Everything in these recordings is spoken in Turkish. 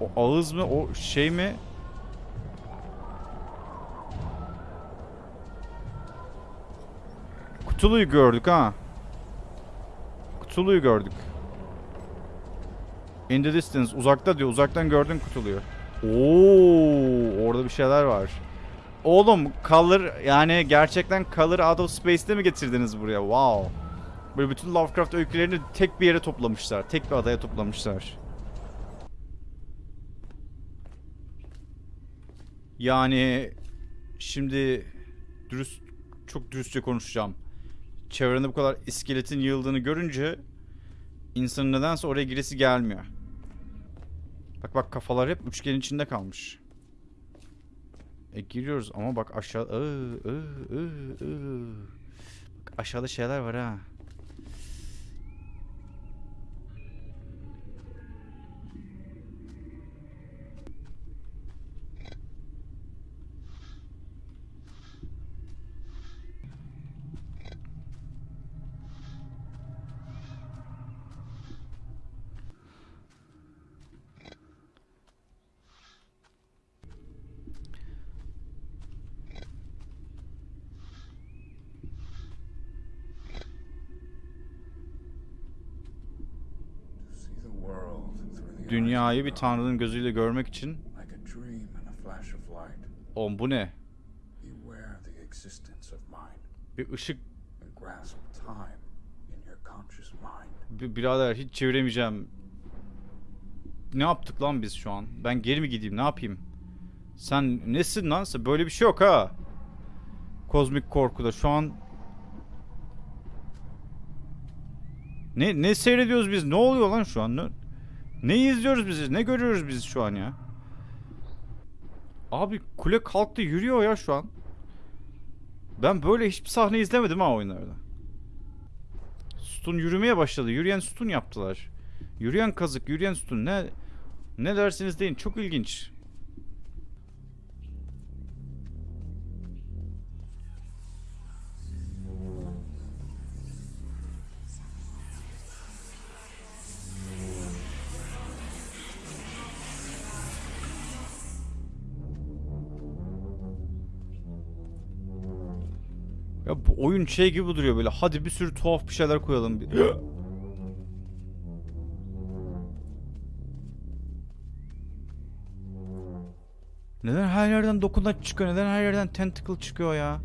O ağız mı? O şey mi? Kutuluyu gördük ha. Kutuluyu gördük. In the distance. Uzakta diyor. Uzaktan gördün kutuluyu. Oo, orada bir şeyler var. Oğlum Color yani gerçekten Color Out of Space'te mi getirdiniz buraya? Wow. Böyle bütün Lovecraft öykülerini tek bir yere toplamışlar. Tek bir adaya toplamışlar. Yani şimdi dürüst çok dürüstçe konuşacağım. Çevrende bu kadar iskeletin yığıldığını görünce insanın nedense oraya giresi gelmiyor. Bak bak kafalar hep üçgenin içinde kalmış. E giriyoruz ama bak aşağı Iı, ıı, ıı, ıı. Bak aşağıda şeyler var ha. See the world through the Dünyayı bir tanrının gözüyle görmek için. Oğlum bu ne? Bir ışık. Bir- Birader hiç çeviremeyeceğim. Ne yaptık lan biz şu an? Ben geri mi gideyim? Ne yapayım? Sen nesin lan? Böyle bir şey yok ha. Kozmik korkuda şu an Ne ne seyrediyoruz biz? Ne oluyor lan şu an? Ne, ne izliyoruz biz? Ne görüyoruz biz şu an ya? Abi kule kalktı yürüyor ya şu an. Ben böyle hiçbir sahne izlemedim ha oyunlarda. Sütun yürümeye başladı. Yürüyen sütun yaptılar. Yürüyen kazık, yürüyen sütun. Ne ne dersiniz deyin. Çok ilginç. Ya bu oyun şey gibi duruyor böyle. Hadi bir sürü tuhaf bir şeyler koyalım. Bir- Neden her yerden dokunaç çıkıyor? Neden her yerden tentacle çıkıyor ya?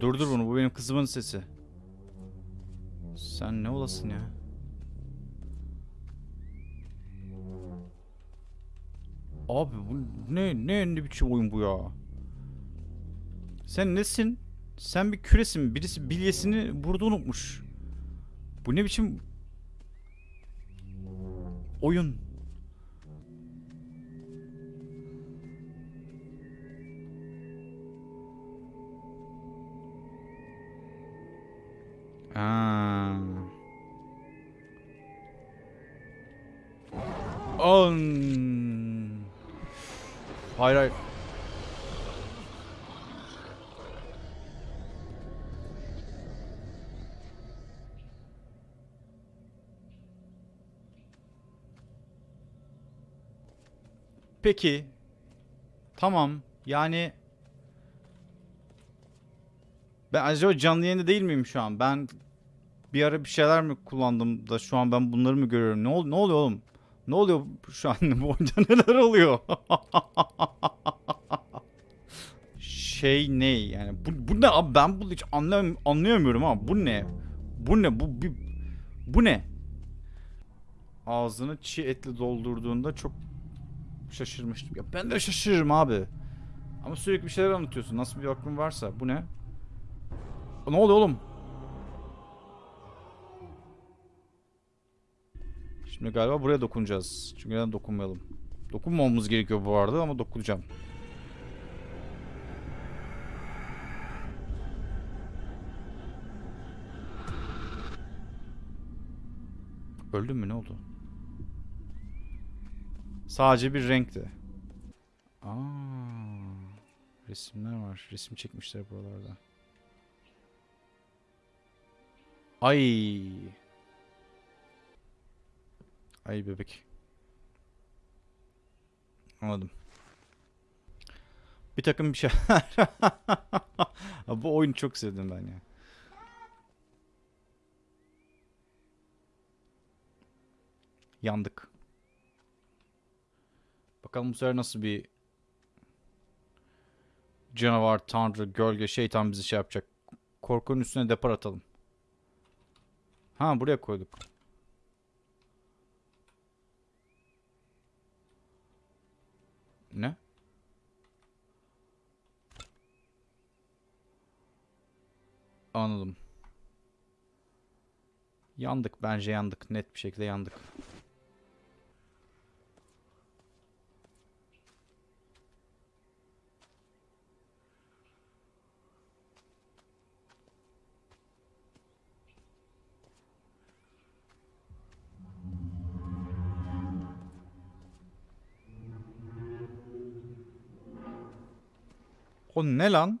Durdur bunu. Bu benim kızımın sesi. Sen ne olasın ya? Abi bu ne ne ne biçim oyun bu ya? Sen nesin? Sen bir küresin. Birisi bilyesini burada unutmuş. Bu ne biçim oyun? Ha. On. Hayır hayır. Peki. Tamam. Yani ben acaba canlı yayında değil miyim şu an? Ben bir ara bir şeyler mi kullandım da şu an ben bunları mı görüyorum? Ne, ol ne oluyor oğlum? Ne oluyor şu an? Bu oyunda neler oluyor? şey ne yani? Bu, bu ne abi? Ben bunu hiç anlayam anlayamıyorum ama bu ne? Bu ne? Bu bir bu ne? Ağzını çiğ etle doldurduğunda çok şaşırmıştım. Ya ben de şaşırırım abi. Ama sürekli bir şeyler anlatıyorsun. Nasıl bir aklın varsa. Bu ne? Ne oluyor oğlum? Şimdi galiba buraya dokunacağız. Çünkü neden dokunmayalım? Dokunmamamız gerekiyor bu arada ama dokunacağım. Öldün mü ne oldu? Sadece bir renkti. Aa. Resimler var. Resim çekmişler buralarda. Ay. Ay bebek. Anladım. Bir takım bir şeyler. Bu oyunu çok sevdim ben ya. Yandık. Bakalım bu sefer nasıl bir canavar, tanrı, gölge, şeytan bizi şey yapacak. Korkunun üstüne depar atalım. Ha buraya koyduk. Ne? Anladım. Yandık bence yandık. Net bir şekilde yandık. O ne lan?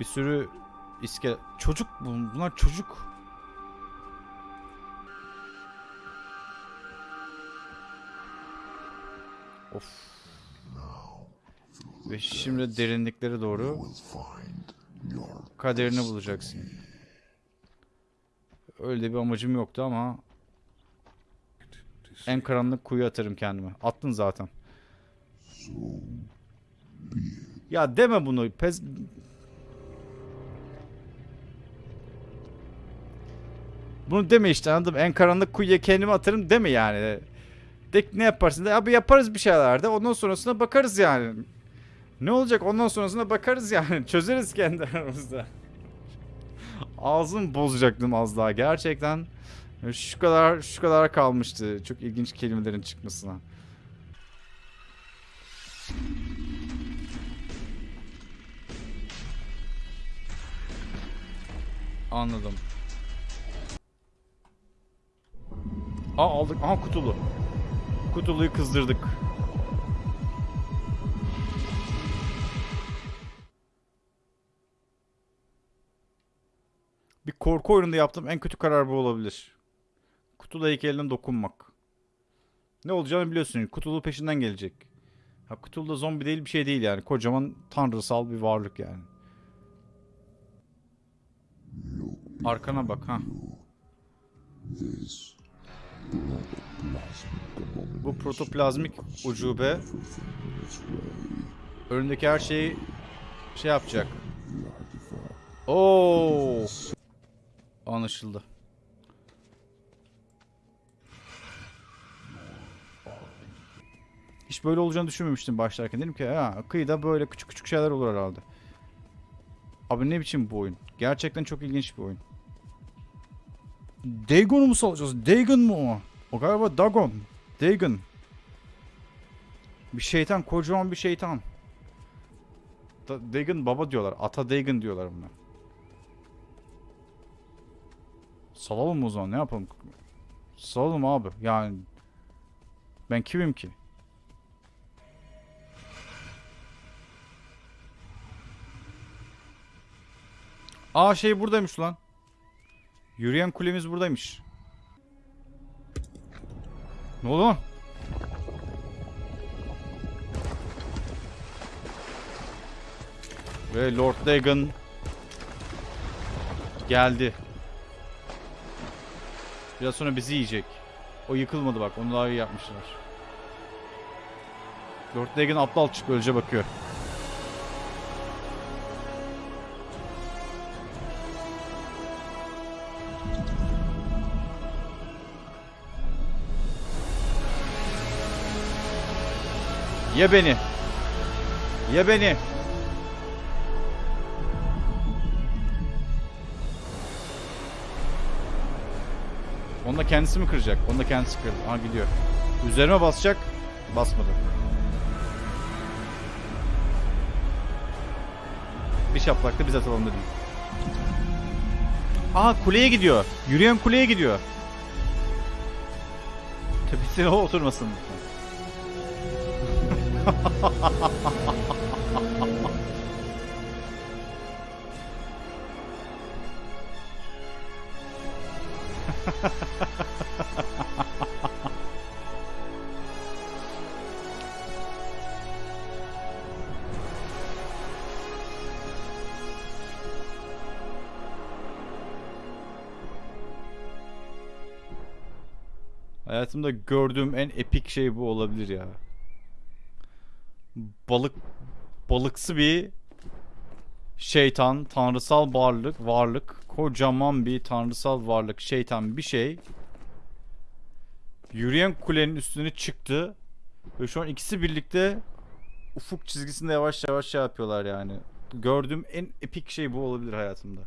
Bir sürü iske... Çocuk bu. Bunlar çocuk. Of. Ve şimdi derinliklere doğru kaderini bulacaksın. Öyle bir amacım yoktu ama en karanlık kuyu atarım kendime. Attın zaten. Ya deme bunu. Pez... Bunu deme işte anladım. En karanlık kuyuya kendimi atarım deme yani. De ne yaparsın de abi yaparız bir şeyler de ondan sonrasına bakarız yani. Ne olacak ondan sonrasına bakarız yani. Çözeriz kendi aramızda. Ağzım bozacaktım az daha gerçekten. Şu kadar şu kadar kalmıştı. Çok ilginç kelimelerin çıkmasına. Anladım. Aa aldık. Aha kutulu. Kutuluyu kızdırdık. Bir korku oyununda yaptığım en kötü karar bu olabilir. Kutulu heykeline dokunmak. Ne olacağını biliyorsun. Kutulu peşinden gelecek. Ha Kutulu da zombi değil bir şey değil yani. Kocaman tanrısal bir varlık yani. Arkana bak ha. Bu protoplazmik ucube önündeki her şeyi şey yapacak. Oo. Anlaşıldı. Hiç böyle olacağını düşünmemiştim başlarken. Dedim ki ha kıyıda böyle küçük küçük şeyler olur herhalde. Abi ne biçim bu oyun? Gerçekten çok ilginç bir oyun. Dagon'u mu salacağız? Dagon mu o? Galiba Dagon. Dagon. Bir şeytan. Kocaman bir şeytan. Da Dagon baba diyorlar. Ata Dagon diyorlar buna. Salalım o zaman ne yapalım? Salalım abi. Yani ben kimim ki? Aa şey buradaymış lan. Yürüyen kulemiz buradaymış. Ne oldu? Ve Lord Dagon geldi. Biraz sonra bizi yiyecek. O yıkılmadı bak. Onu daha iyi yapmışlar. Lord Dagon aptal çık ölece bakıyor. Ye beni. Ye beni. Onu da kendisi mi kıracak? Onu da kendisi kırdı. Aha gidiyor. Üzerime basacak. Basmadı. Bir şaplakta biz atalım dedim. Aha kuleye gidiyor. Yürüyen kuleye gidiyor. Tepesine oturmasın. Hayatımda gördüğüm en epik şey bu olabilir ya. Balık balıksı bir şeytan, tanrısal varlık, varlık, kocaman bir tanrısal varlık, şeytan bir şey. Yürüyen kulenin üstüne çıktı ve şu an ikisi birlikte ufuk çizgisinde yavaş yavaş şey yapıyorlar yani. Gördüğüm en epik şey bu olabilir hayatımda.